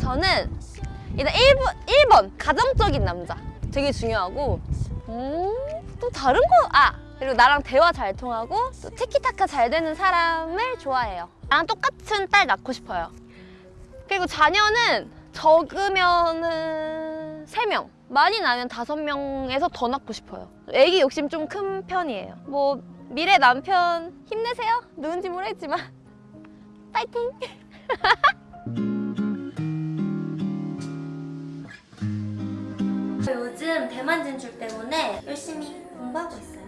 저는 일단 1번, 1번 가정적인 남자. 되게 중요하고 음, 또 다른 거 아! 그리고 나랑 대화 잘 통하고 또 티키타카 잘 되는 사람을 좋아해요. 나랑 똑같은 딸 낳고 싶어요. 그리고 자녀는 적으면은 3명. 많이 나면 5명에서 더 낳고 싶어요. 애기 욕심 좀 큰 편이에요. 뭐 미래 남편 힘내세요. 누군지 모르겠지만. 파이팅! 요즘 대만 진출 때문에 열심히 공부하고 있어요.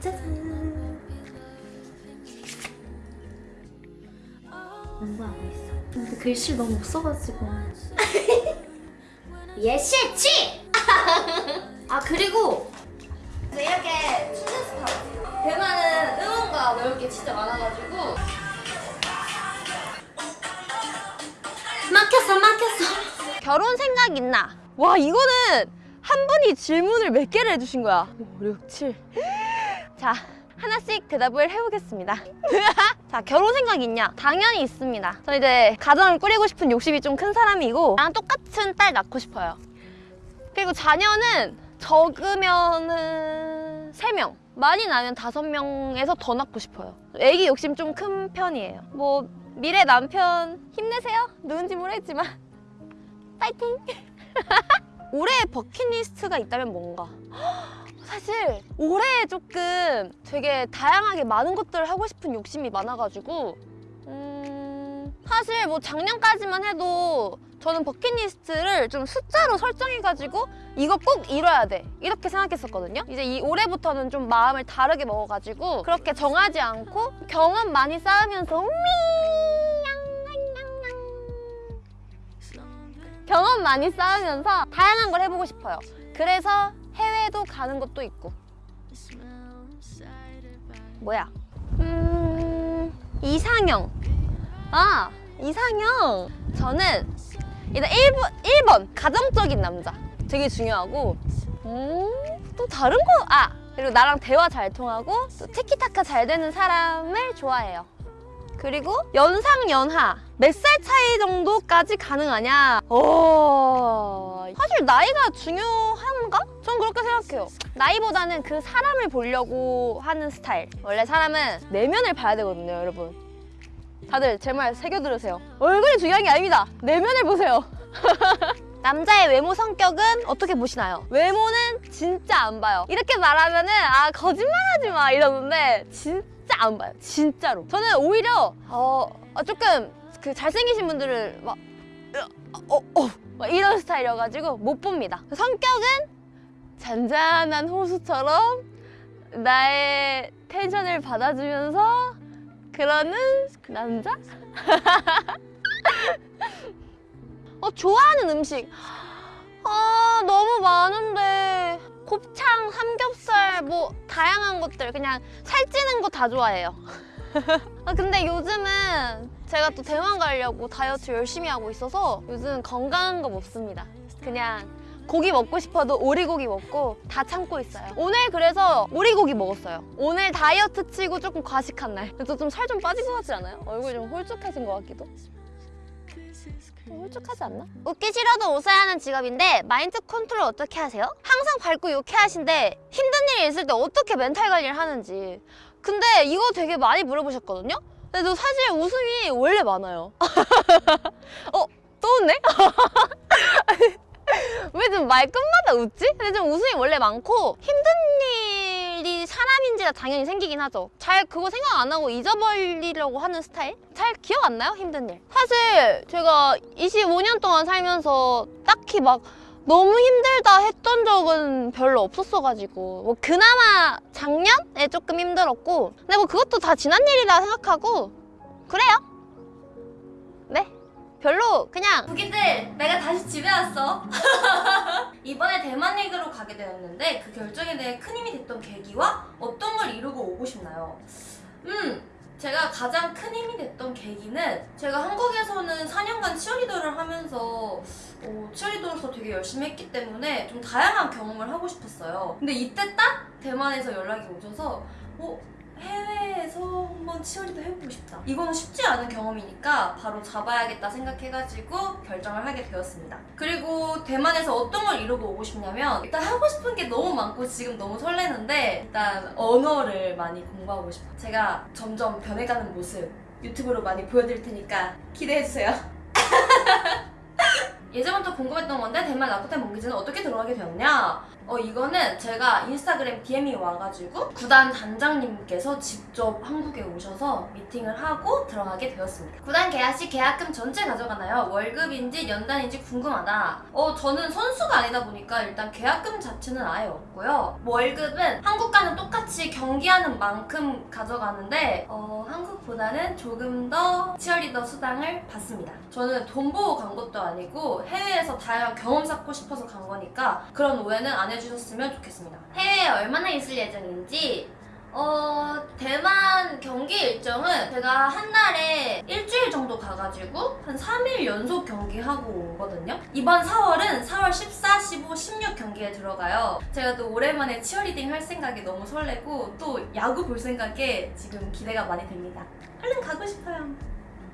짜잔. 공부하고 있어. 근데 글씨 너무 없어가지고. 예시치! 아 그리고 이렇게 춘제스타 대만은 응원가 넣을 게 진짜 많아가지고 막혔어 막혔어 결혼 생각 있나? 와 이거는 한 분이 질문을 몇 개를 해주신 거야? 5, 6, 7 자, 하나씩 대답을 해보겠습니다. 자, 결혼 생각 있냐? 당연히 있습니다. 저 이제 가정을 꾸리고 싶은 욕심이 좀 큰 사람이고 나랑 똑같은 딸 낳고 싶어요. 그리고 자녀는 적으면은 3명. 많이 나면 5명에서 더 낳고 싶어요. 애기 욕심 좀 큰 편이에요. 뭐 미래 남편 힘내세요? 누군지 모르겠지만. 파이팅! 올해의 버킷리스트가 있다면 뭔가? 사실 올해 조금 되게 다양하게 많은 것들을 하고 싶은 욕심이 많아가지고 음... 사실 뭐 작년까지만 해도 저는 버킷리스트를 좀 숫자로 설정해가지고 이거 꼭 이뤄야 돼. 이렇게 생각했었거든요. 이제 이 올해부터는 좀 마음을 다르게 먹어가지고 그렇게 정하지 않고 경험 많이 쌓으면서 미 경험 많이 쌓으면서 다양한 걸 해보고 싶어요. 그래서 해외도 가는 것도 있고. 뭐야? 음... 이상형. 아 이상형. 저는 일단 1번, 1번 가정적인 남자. 되게 중요하고. 음... 또 다른 거 아! 그리고 나랑 대화 잘 통하고 또 티키타카 잘 되는 사람을 좋아해요 그리고 연상 연하 몇 살 차이 정도까지 가능하냐? 어... 사실 나이가 중요한가? 전 그렇게 생각해요. 나이보다는 그 사람을 보려고 하는 스타일. 원래 사람은 내면을 봐야 되거든요, 여러분. 다들 제 말 새겨 들으세요. 얼굴이 중요한 게 아닙니다. 내면을 보세요. 남자의 외모 성격은 어떻게 보시나요? 외모는 진짜 안 봐요. 이렇게 말하면은 아 거짓말하지 마 이러는데 진짜 안 봐요. 진짜로. 저는 오히려 어, 어, 조금 그 잘생기신 분들을 막 어, 어, 막 이런 스타일이어가지고 못 봅니다. 성격은 잔잔한 호수처럼 나의 텐션을 받아주면서 그러는 남자? 어, 좋아하는 음식. 아, 너무 많은데. 곱창, 삼겹살 뭐 다양한 것들 그냥 살찌는 거 다 좋아해요. 아, 근데 요즘은 제가 또 대만 가려고 다이어트 열심히 하고 있어서 요즘 건강한 거 먹습니다. 그냥 고기 먹고 싶어도 오리고기 먹고 다 참고 있어요. 오늘 그래서 오리고기 먹었어요. 오늘 다이어트 치고 조금 과식한 날. 그래서 좀 살좀 빠진 것 같지 않아요? 얼굴이 좀 홀쭉해진 것 같기도. 좀 홀쭉하지 않나? 웃기 싫어도 웃어야 하는 직업인데 마인드 컨트롤 어떻게 하세요? 항상 밝고 유쾌하신데 힘든 일이 있을 때 어떻게 멘탈 관리를 하는지 근데 이거 되게 많이 물어보셨거든요? 근데 저 사실 웃음이 원래 많아요 어? 또 웃네? 왜좀 말끝마다 웃지? 근데 좀 웃음이 원래 많고 힘든 일이 사람인지가 당연히 생기긴 하죠. 잘 그거 생각 안 하고 잊어버리려고 하는 스타일? 잘 기억 안 나요? 힘든 일. 사실 제가 25년 동안 살면서 딱히 막 너무 힘들다 했던 적은 별로 없었어가지고 뭐 그나마 작년에 조금 힘들었고 근데 뭐 그것도 다 지난 일이라 생각하고 그래요. 네. 별로 그냥 부기들 내가 다시 집에 왔어 이번에 대만 리그로 가게 되었는데 그 결정에 대해 큰 힘이 됐던 계기와 어떤 걸 이루고 오고 싶나요? 음 제가 가장 큰 힘이 됐던 계기는 제가 한국에서는 4년간 치어리더를 하면서 어, 치어리더로서 되게 열심히 했기 때문에 좀 다양한 경험을 하고 싶었어요 근데 이때 딱 대만에서 연락이 오셔서 어, 해외에서 한번 치어리더 해보고 싶다. 이거는 쉽지 않은 경험이니까 바로 잡아야겠다 생각해가지고 결정을 하게 되었습니다. 그리고 대만에서 어떤 걸 이루고 오고 싶냐면 일단 하고 싶은 게 너무 많고 지금 너무 설레는데 일단 언어를 많이 공부하고 싶어요. 제가 점점 변해가는 모습 유튜브로 많이 보여드릴 테니까 기대해주세요. 예전부터 궁금했던 건데 대만 라쿠텐 몽기즈는 어떻게 들어가게 되었냐? 어 이거는 제가 인스타그램 DM이 와가지고 구단 단장님께서 직접 한국에 오셔서 미팅을 하고 들어가게 되었습니다. 구단 계약 시 계약금 전체 가져가나요? 월급인지 연단인지 궁금하다. 어 저는 선수가 아니다 보니까 일단 계약금 자체는 아예 없고요. 월급은 한국과는 똑같이 경기하는 만큼 가져가는데 어 한국보다는 조금 더 치어리더 수당을 받습니다. 저는 돈 보고 간 것도 아니고 해외에서 다양한 경험 쌓고 싶어서 간 거니까 그런 오해는 안 해 주셨으면 좋겠습니다. 해외에 얼마나 있을 예정인지 어 대만 경기 일정은 제가 한 달에 일주일 정도 가가지고 한 3일 연속 경기하고 오거든요. 이번 4월은 4월 14, 15, 16 경기에 들어가요. 제가 또 오랜만에 치어리딩 할 생각에 너무 설레고 또 야구 볼 생각에 지금 기대가 많이 됩니다. 얼른 가고 싶어요.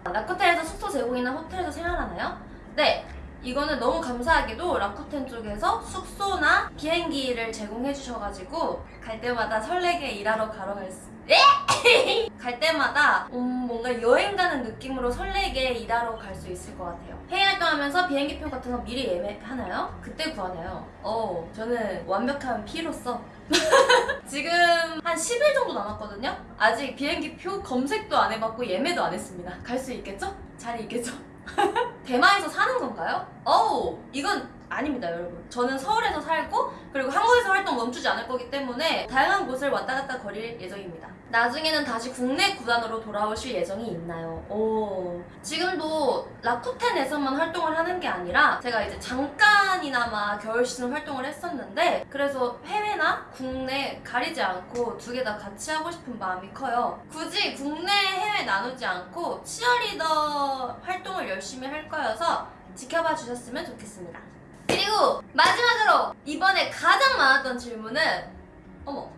라쿠텐에서 숙소 제공이나 호텔에서 생활하나요? 네. 이거는 너무 감사하게도 라쿠텐 쪽에서 숙소나 비행기를 제공해 주셔가지고 갈 때마다 설레게 일하러 가러 갈 수... 에? 갈 때마다 음, 뭔가 여행 가는 느낌으로 설레게 일하러 갈 수 있을 것 같아요. 해외 활동하면서 비행기표 같은 거 미리 예매하나요? 그때 구하나요? 어, 저는 완벽한 P로서 지금 한 10일 정도 남았거든요? 아직 비행기표 검색도 안 해봤고 예매도 안 했습니다. 갈 수 있겠죠? 자리 있겠죠? 대만에서 사는 건가요? 어우 이건 아닙니다 여러분 저는 서울에서 살고 그리고 한국에서 활동 멈추지 않을 거기 때문에 다양한 곳을 왔다 갔다 거릴 예정입니다 나중에는 다시 국내 구단으로 돌아오실 예정이 있나요? 오. 지금도 라쿠텐에서만 활동을 하는 게 아니라 제가 이제 잠깐이나마 겨울 시즌 활동을 했었는데 그래서 해외나 국내 가리지 않고 두 개 다 같이 하고 싶은 마음이 커요. 굳이 국내 해외 나누지 않고 치어리더 활동을 열심히 할 거여서 지켜봐 주셨으면 좋겠습니다. 그리고 마지막으로 이번에 가장 많았던 질문은 어머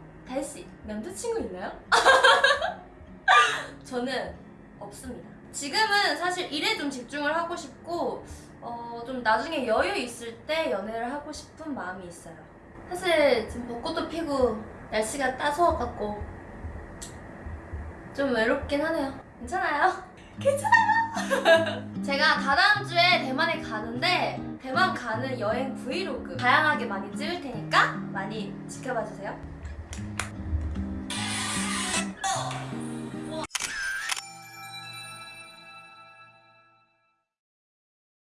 달씨 남자친구 있나요? 저는 없습니다 지금은 사실 일에 좀 집중을 하고 싶고 어, 좀 나중에 여유 있을 때 연애를 하고 싶은 마음이 있어요 사실 지금 벚꽃도 피고 날씨가 따스워갖고 좀 외롭긴 하네요 괜찮아요? 제가 다다음 주에 대만에 가는데 대만 가는 여행 브이로그 다양하게 많이 찍을 테니까 많이 지켜봐 주세요. Oh!